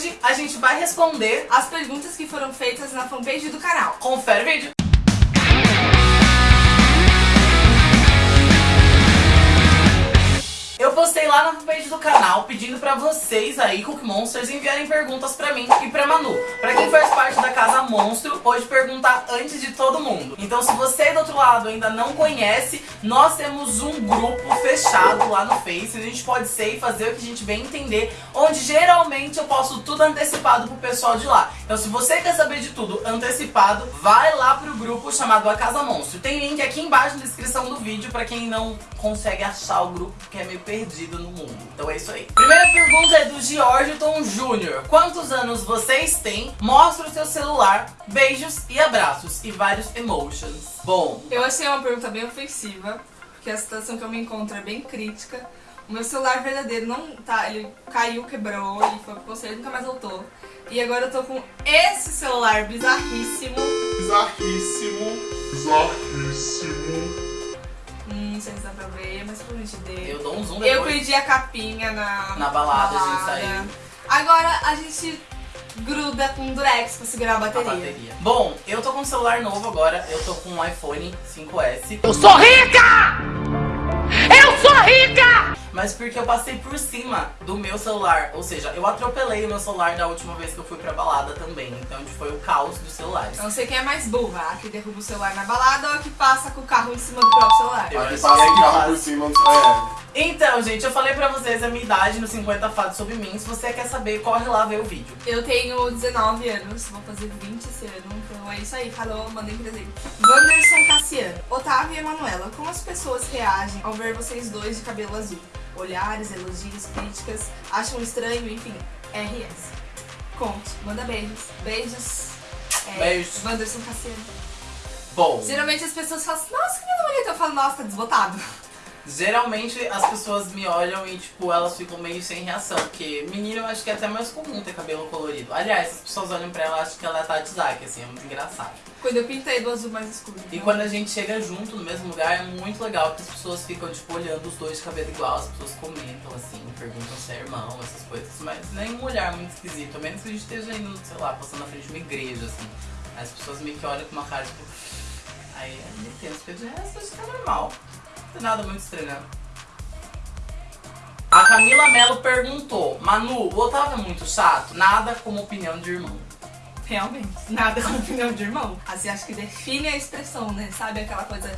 hoje a gente vai responder as perguntas que foram feitas na fanpage do canal. Confere o vídeo. Lá na fanpage do canal pedindo pra vocês aí, Cook Monsters, enviarem perguntas pra mim e pra Manu. Pra quem faz parte da Casa Monstro, pode perguntar antes de todo mundo. Então se você do outro lado ainda não conhece, nós temos um grupo fechado lá no Face. A gente pode ser e fazer o que a gente bem entender, onde geralmente eu posto tudo antecipado pro pessoal de lá. Então se você quer saber de tudo antecipado, vai lá pro grupo chamado A Casa Monstro. Tem link aqui embaixo na descrição do vídeo pra quem não consegue achar o grupo, porque é meio perdido no mundo. Então é isso aí. Primeira pergunta é do Georgiton Júnior. Quantos anos vocês têm? Mostra o seu celular. Beijos e abraços. E vários emotions. Bom, Eu achei uma pergunta bem ofensiva, porque a situação que eu me encontro é bem crítica. O meu celular verdadeiro não tá, ele caiu, quebrou, ele foi pro conselho, nunca mais voltou. E agora eu tô com esse celular bizarríssimo. Bizarríssimo. Bizarríssimo. Não sei se dá pra ver, mas provavelmente eu deu. dou um zoom Eu depois. perdi a capinha na, Na balada, a gente saiu. Agora a gente gruda com durex pra segurar a a bateria. bateria. Bom, eu tô com um celular novo agora. Eu tô com um iPhone 5S. Eu sou rica! Eu sou rica! Mas porque eu passei por cima do meu celular. Ou seja, eu atropelei o meu celular da última vez que eu fui pra balada também. Então foi o caos dos celulares. Eu não sei quem é mais burra, a que derruba o celular na balada ou a que passa com o carro em cima do próprio celular. Eu Aqui acho passa que é o que carro por cima. É. Então, gente, eu falei pra vocês a minha idade no 50 Fatos Sobre Mim. Se você quer saber, corre lá ver o vídeo. Eu tenho 19 anos, vou fazer 20 esse ano, então é isso aí, falou, mandei presente. Wanderson Cassiano, Otávio e Emanuela, como as pessoas reagem ao ver vocês dois de cabelo azul? Olhares, elogios, críticas, acham estranho, enfim, RS. Conte, manda beijos. Beijos. É, Beijos. Wanderson Cassiano. Bom, Geralmente as pessoas falam assim, nossa, que menino bonito. Eu falo, nossa, tá desbotado. Geralmente as pessoas me olham e, tipo, elas ficam meio sem reação. Porque menino eu acho que é até mais comum ter cabelo colorido. Aliás, as pessoas olham pra ela e acham que ela é Tati Zaki, assim, é muito engraçado. Quando eu pintei do azul mais escuro. E então. quando a gente chega junto no mesmo lugar, é muito legal, porque as pessoas ficam, tipo, olhando os dois de cabelo igual, as pessoas comentam, assim, perguntam se é irmão, essas coisas, mas nenhum olhar muito esquisito, a menos que a gente esteja indo, sei lá, passando na frente de uma igreja, assim. As pessoas meio que olham com uma cara, tipo... Aí é tenso, porque de resto acho que é normal. Tem nada muito estranho, não. A Camila Mello perguntou, Manu, o Otávio é muito chato? Nada como opinião de irmão. Realmente, nada com opinião de irmão. Assim, acho que define a expressão, né? Sabe aquela coisa.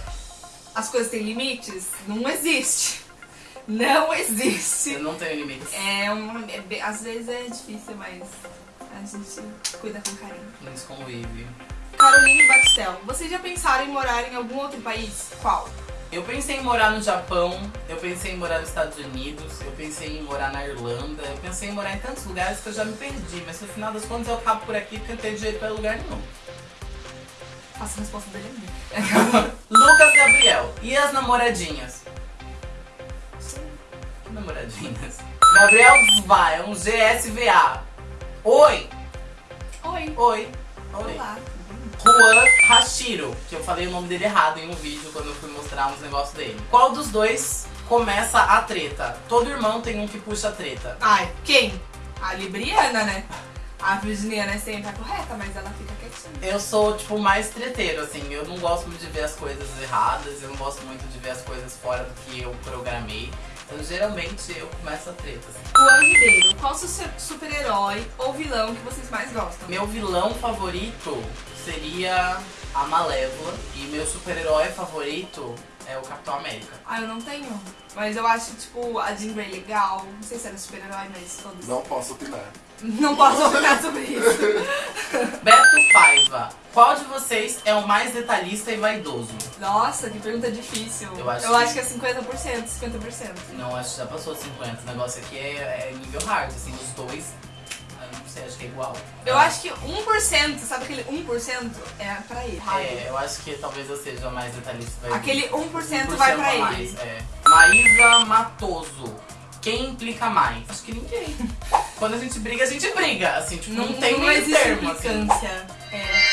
As coisas têm limites? Não existe. Não existe. Eu não tenho limites. É um. é às vezes é difícil, mas a gente cuida com carinho. Não convive. Caroline Batistel, vocês já pensaram em morar em algum outro país? Qual? Eu pensei em morar no Japão, eu pensei em morar nos Estados Unidos, eu pensei em morar na Irlanda, eu pensei em morar em tantos lugares que eu já me perdi, mas no final das contas eu acabo por aqui porque eu não tenho dinheiro pra lugar nenhum. Faça a resposta dele é. Lucas Gabriel, e as namoradinhas? Que namoradinhas? Gabriel Zva, é um GSVA. Oi! Oi. Oi! Oi! Juan Hashiro, que eu falei o nome dele errado em um vídeo quando eu fui mostrar uns negócios dele. Qual dos dois começa a treta? Todo irmão tem um que puxa a treta. Ai, quem? A Libriana, né? A Virginiana é sempre a correta, mas ela fica quietinha. Eu sou, tipo, mais treteiro, assim. Eu não gosto muito de ver as coisas erradas, eu não gosto muito de ver as coisas fora do que eu programei. Então, geralmente, eu começo a treta, assim. Juan Ribeiro, qual su- super-herói ou vilão que vocês mais gostam? Meu vilão favorito seria a Malévola. E meu super-herói favorito é o Capitão América. Ah, eu não tenho. Mas eu acho, tipo, a Jean Grey legal. Não sei se era super-herói, mas todos. Não posso opinar. Não posso opinar sobre isso. Beto Paiva. Qual de vocês é o mais detalhista e vaidoso? Nossa, que pergunta difícil. Eu acho que- que é 50%, 50%. Não, acho que já passou 50. O negócio aqui é, é nível hard, assim, os dois. Eu não sei, acho que é igual. Eu acho que 1%, sabe aquele 1% é pra ele. É, eu acho que talvez eu seja mais detalhista. Aquele 1% vai pra ele. mais, é. Maísa Matoso. Quem implica mais? Acho que ninguém. Quando a gente briga, a gente briga. Assim, tipo, não, tem não meio termo, assim. implicância. É.